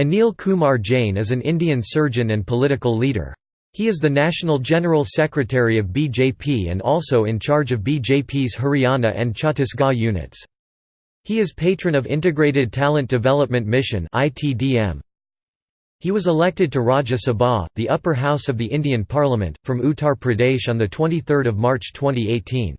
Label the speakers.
Speaker 1: Anil Kumar Jain is an Indian surgeon and political leader. He is the National General Secretary of BJP and also in charge of BJP's Haryana and Chhattisgarh units. He is patron of Integrated Talent Development Mission He was elected to Rajya Sabha, the upper house of the Indian Parliament, from Uttar Pradesh on 23 March 2018.